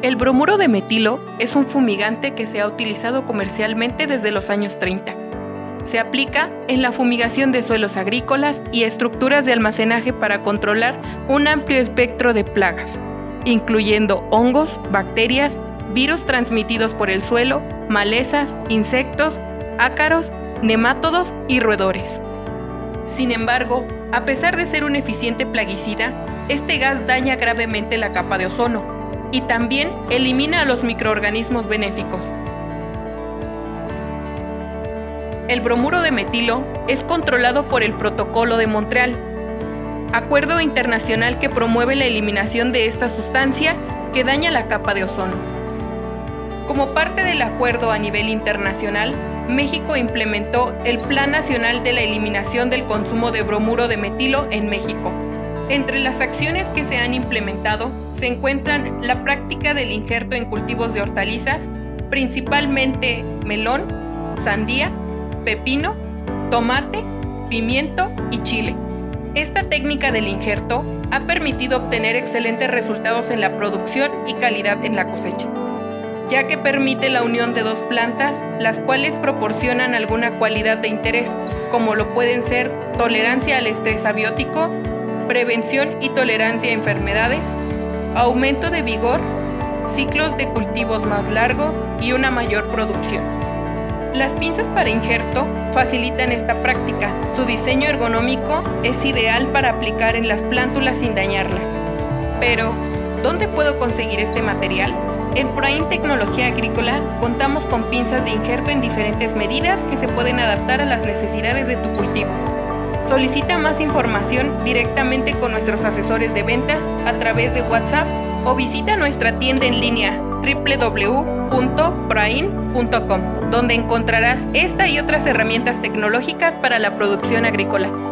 El bromuro de metilo es un fumigante que se ha utilizado comercialmente desde los años 30. Se aplica en la fumigación de suelos agrícolas y estructuras de almacenaje para controlar un amplio espectro de plagas, incluyendo hongos, bacterias, virus transmitidos por el suelo, malezas, insectos, ácaros, nemátodos y roedores. Sin embargo, a pesar de ser un eficiente plaguicida, este gas daña gravemente la capa de ozono, y también elimina a los microorganismos benéficos. El bromuro de metilo es controlado por el Protocolo de Montreal, acuerdo internacional que promueve la eliminación de esta sustancia que daña la capa de ozono. Como parte del acuerdo a nivel internacional, México implementó el Plan Nacional de la Eliminación del Consumo de Bromuro de Metilo en México, entre las acciones que se han implementado se encuentran la práctica del injerto en cultivos de hortalizas, principalmente melón, sandía, pepino, tomate, pimiento y chile. Esta técnica del injerto ha permitido obtener excelentes resultados en la producción y calidad en la cosecha, ya que permite la unión de dos plantas, las cuales proporcionan alguna cualidad de interés, como lo pueden ser tolerancia al estrés abiótico, prevención y tolerancia a enfermedades, aumento de vigor, ciclos de cultivos más largos y una mayor producción. Las pinzas para injerto facilitan esta práctica. Su diseño ergonómico es ideal para aplicar en las plántulas sin dañarlas. Pero, ¿dónde puedo conseguir este material? En Prain Tecnología Agrícola contamos con pinzas de injerto en diferentes medidas que se pueden adaptar a las necesidades de tu cultivo. Solicita más información directamente con nuestros asesores de ventas a través de WhatsApp o visita nuestra tienda en línea www.prain.com, donde encontrarás esta y otras herramientas tecnológicas para la producción agrícola.